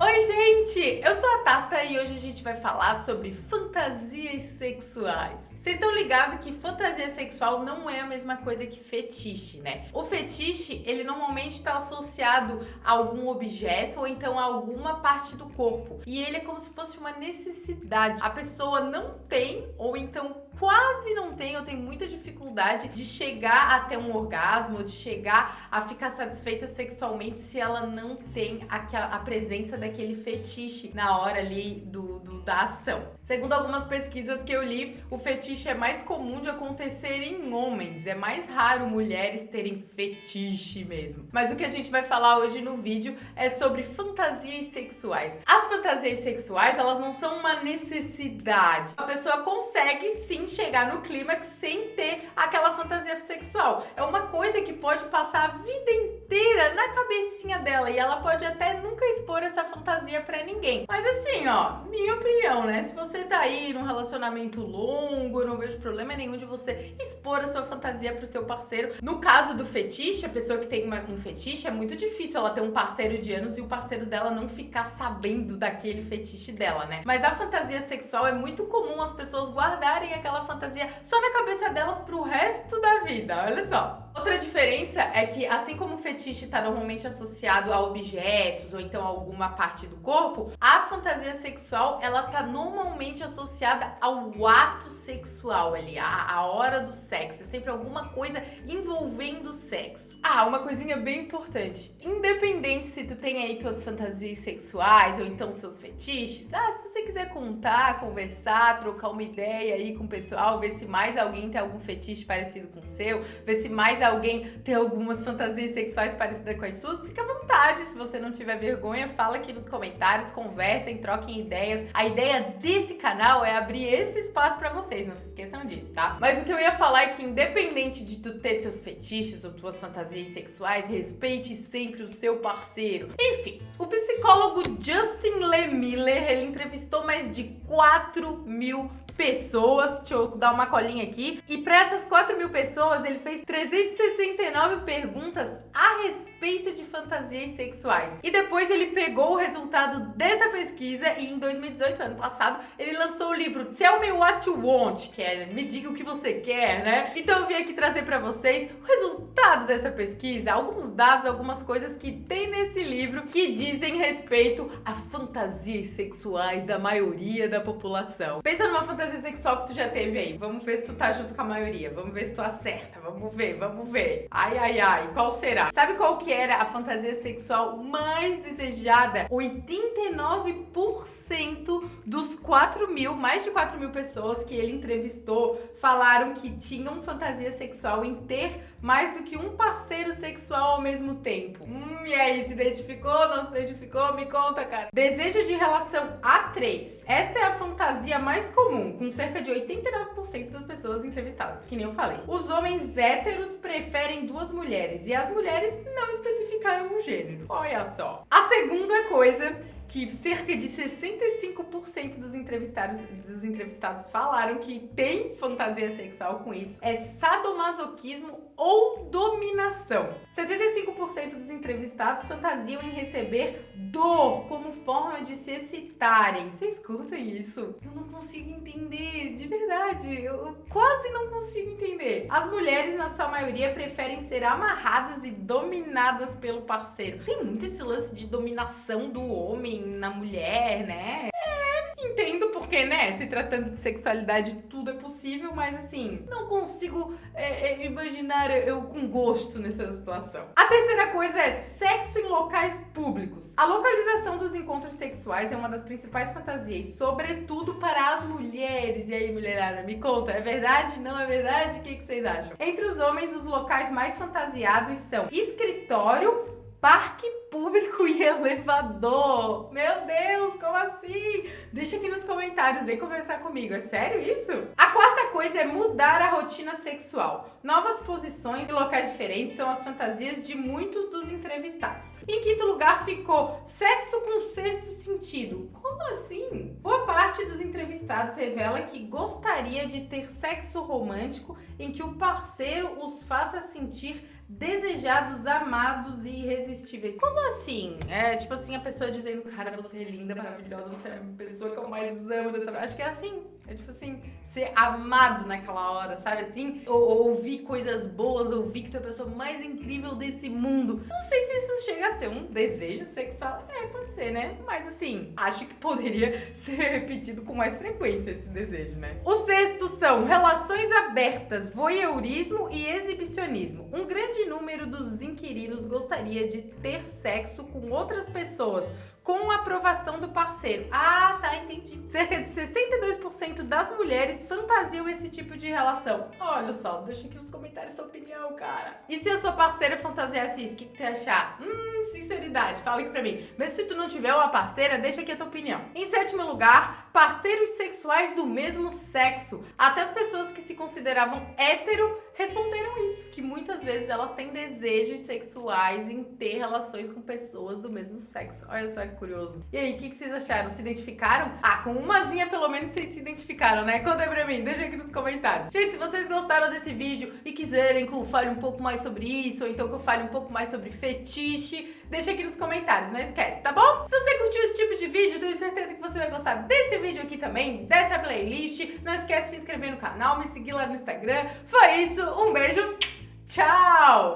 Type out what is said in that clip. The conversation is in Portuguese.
Oi, gente! Eu sou a Tata e hoje a gente vai falar sobre fantasias sexuais. Vocês estão ligados que fantasia sexual não é a mesma coisa que fetiche, né? O fetiche, ele normalmente está associado a algum objeto ou então a alguma parte do corpo. E ele é como se fosse uma necessidade. A pessoa não tem ou então quase não tem ou tem muita dificuldade de chegar até um orgasmo, de chegar a ficar satisfeita sexualmente se ela não tem a, a presença daquele fetiche na hora ali do, do, da ação. Segundo algumas pesquisas que eu li, o fetiche é mais comum de acontecer em homens, é mais raro mulheres terem fetiche mesmo. Mas o que a gente vai falar hoje no vídeo é sobre fantasias sexuais. As fantasias sexuais, elas não são uma necessidade. A pessoa consegue sim chegar no clímax sem ter aquela fantasia sexual. É uma coisa que pode passar a vida inteira na cabecinha dela e ela pode até expor essa fantasia pra ninguém. Mas assim, ó, minha opinião, né? Se você tá aí num relacionamento longo, eu não vejo problema nenhum de você expor a sua fantasia pro seu parceiro. No caso do fetiche, a pessoa que tem uma, um fetiche, é muito difícil ela ter um parceiro de anos e o parceiro dela não ficar sabendo daquele fetiche dela, né? Mas a fantasia sexual é muito comum as pessoas guardarem aquela fantasia só na cabeça delas pro resto da vida, olha só. Outra diferença é que, assim como o fetiche está normalmente associado a objetos ou então alguma parte do corpo, a fantasia sexual ela tá normalmente associada ao ato sexual ali, a, a hora do sexo. É sempre alguma coisa envolvendo o sexo. Ah, uma coisinha bem importante. Independente se tu tem aí tuas fantasias sexuais ou então seus fetiches, ah, se você quiser contar, conversar, trocar uma ideia aí com o pessoal, ver se mais alguém tem algum fetiche parecido com o seu, ver se mais alguém tem algumas fantasias sexuais parecidas com as suas, fica à vontade. Se você não tiver vergonha, fala aqui nos comentários, conversem, troquem ideias. A ideia desse canal é abrir esse espaço pra vocês, não se esqueçam disso, tá? Mas o que eu ia falar é que independente de tu ter teus fetiches ou tuas fantasias sexuais, respeite sempre o seu parceiro. Enfim, o psicólogo Justin Le Miller, ele entrevistou mais de 4 mil pessoas, deixa eu dar uma colinha aqui, e para essas 4 mil pessoas ele fez 369 perguntas a respeito de fantasias sexuais. E depois ele pegou o resultado dessa pesquisa e em 2018, ano passado, ele lançou o livro Tell Me What You Want, que é Me Diga O Que Você Quer, né? Então eu vim aqui trazer para vocês o resultado dessa pesquisa, alguns dados, algumas coisas que tem nesse livro que dizem respeito a fantasias sexuais da maioria da população. Pensa numa fantasia fantasia sexual que tu já teve aí? Vamos ver se tu tá junto com a maioria. Vamos ver se tu acerta. Vamos ver, vamos ver. Ai, ai, ai. Qual será? Sabe qual que era a fantasia sexual mais desejada? 89% dos 4 mil, mais de 4 mil pessoas que ele entrevistou falaram que tinham fantasia sexual em ter mais do que um parceiro sexual ao mesmo tempo. Hum, e aí, se identificou, não se identificou? Me conta, cara. Desejo de relação A3. Esta é a fantasia mais comum com cerca de 89% das pessoas entrevistadas, que nem eu falei. Os homens héteros preferem duas mulheres e as mulheres não especificaram o gênero. Olha só. A segunda coisa que cerca de 65% dos entrevistados, dos entrevistados falaram que tem fantasia sexual com isso, é sadomasoquismo ou dominação. 65% dos entrevistados fantasiam em receber dor como forma de se excitarem. Você escuta isso? Eu não consigo entender, de verdade. Eu quase não consigo entender. As mulheres, na sua maioria, preferem ser amarradas e dominadas pelo parceiro. Tem muito esse lance de dominação do homem na mulher, né? entendo porque, né, se tratando de sexualidade, tudo é possível, mas assim, não consigo é, é, imaginar eu com gosto nessa situação. A terceira coisa é públicos. A localização dos encontros sexuais é uma das principais fantasias, sobretudo para as mulheres. E aí, mulherada, me conta, é verdade? Não é verdade? O que, que vocês acham? Entre os homens, os locais mais fantasiados são escritório, parque público e elevador. Meu Deus, como assim? Deixa aqui nos comentários, vem conversar comigo. É sério isso? A quarta coisa é mudar a rotina sexual. Novas posições e locais diferentes são as fantasias de muitos dos entrevistados. Em quinto lugar ficou sexo com sexto sentido. Como assim? Boa parte dos entrevistados revela que gostaria de ter sexo romântico em que o parceiro os faça sentir desejados, amados e irresistíveis. Como assim? É tipo assim, a pessoa dizendo, cara, você é linda, maravilhosa, você é a pessoa que eu mais amo dessa Acho que é assim. É tipo assim, ser amado naquela hora, sabe assim? Ou, ouvir coisas boas, ouvir que tu é a pessoa mais incrível desse mundo. Não sei se isso chega ser um desejo sexual. É, pode ser, né? Mas assim, acho que poderia ser repetido com mais frequência esse desejo, né? O sexto são relações abertas, voyeurismo e exibicionismo. Um grande número dos inquilinos gostaria de ter sexo com outras pessoas, com a aprovação do parceiro. Ah, tá, entendi. Cerca de 62% das mulheres fantasiam esse tipo de relação. Olha só, deixa aqui nos comentários sua opinião, cara. E se a sua parceira fantasiasse isso, o que, ia achar? Hum, sinceridade, fala aqui pra mim. Mas se tu não tiver uma parceira, deixa aqui a tua opinião. Em sétimo lugar, parceiros sexuais do mesmo sexo. Até as pessoas que se consideravam hétero responderam isso, que muitas vezes elas têm desejos sexuais em ter relações com pessoas do mesmo sexo. Olha só que curioso. E aí, o que, que, vocês acharam? Se identificaram? Ah, com umazinha pelo menos vocês se identificaram, né? Conta aí pra mim, deixa aqui nos comentários. Gente, se vocês gostaram desse vídeo e quiserem que eu fale um pouco mais sobre isso, ou então que eu fale um pouco mais sobre fetiche, deixa aqui nos comentários, não esquece, tá bom? Se você curtiu esse tipo de vídeo, tenho certeza que você vai gostar desse vídeo aqui também, dessa playlist. Não esquece de se inscrever no canal, me seguir lá no Instagram. Foi isso, um beijo, tchau!